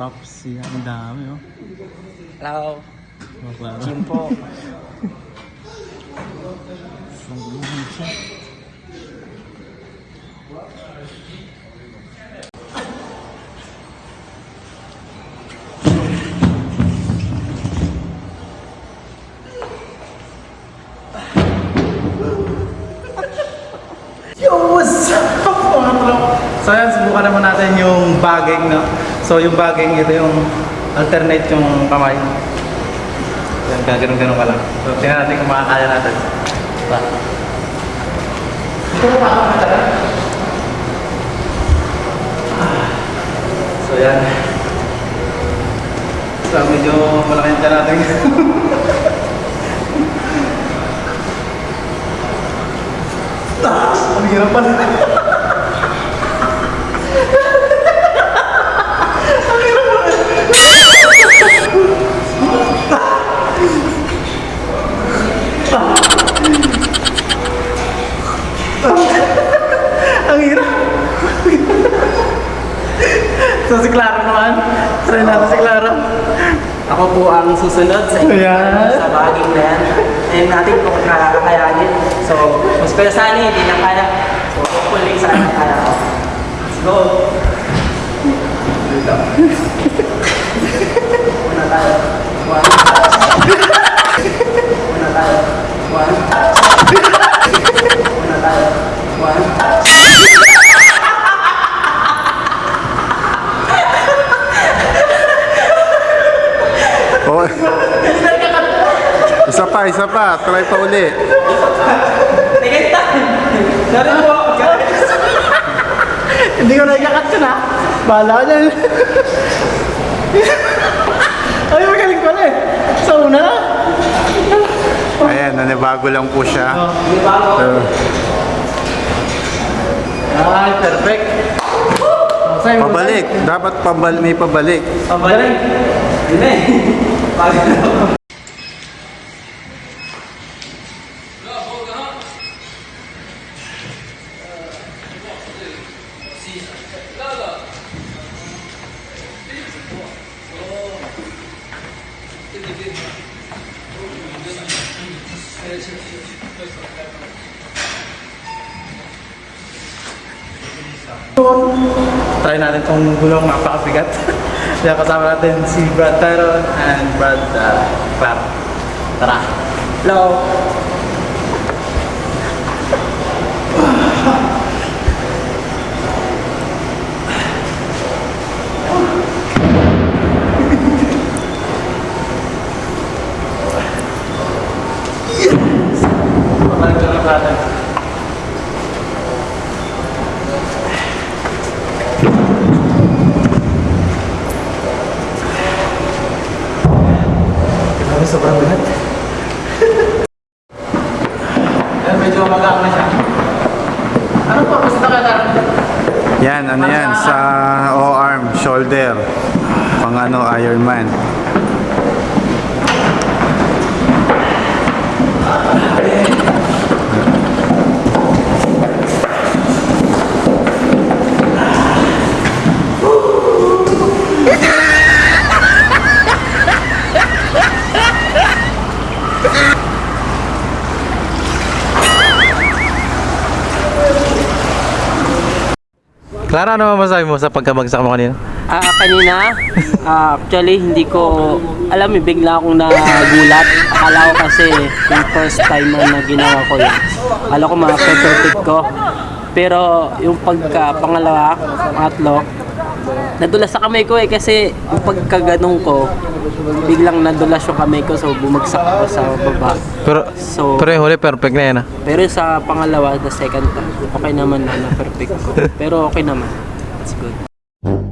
props yan. Ang dami, oh. Hello, Oh, klaro. Chimpo. Sangguhan siya. Yo, what's up mga bro? So yan, subukan naman natin yung bagging, no? So yung bagging, ito yung alternate yung kamay. Yan, gaganon-ganon ka lang. So tingnan natin kung makakaya natin. Ba? Ito mo makakaya. So yan. So medyo malaki yung tiyan natin. Ah, ang hirap pala. Naman. Try natin si Clara. Ako po ang susunod sa inyo Ayan. sa baging na yan. And natin kung kakayanin. So, mas kaya sana hindi na kaya. So, hopefully sana kaya ko. Let's go! Una tayo. One. Una tayo. One. Una tayo. One. Oh. isa pa, isa pa. Try pa uli. Tingin tayo! Sorry po! Hindi ko na ikakat ko na. Bahala ka dyan. Ay, magaling pala eh. Sa una na. Ayan, nanibago lang po siya. Ba ako? So, Ay, perfect. Sa'yo, pabalik. Dapat pabal may pabalik. Pabalik. Yun Try natin itong gulong napakabigat. Kaya kasama natin si Brad Tyron and Brad uh, Clark. Tara. Hello. Pabalik ko na natin. Grabe, sobrang bigat. Yan, medyo magaan na siya. Ano po? Basta ka na. Yan, ano yan? Sa O-arm, shoulder. Pang ano, Ironman. Clara, ano masasabi mo sa pagkabagsak mo kanina? Ah, kanina, ah, actually hindi ko alam eh, bigla akong nagulat. Akala ko kasi yung first time na ginawa ko yun. Akala ko ma-perfect ko. Pero yung pagka pangalawa, pangatlo, nadulas sa kamay ko eh kasi pagkaganong ko, biglang nadulas yung kamay ko so bumagsak ako sa baba. Pero, So, pero yung huli, perfect na yan ah. pero sa pangalawa, the second time, okay naman na na-perfect ko. Pero okay naman. It's good.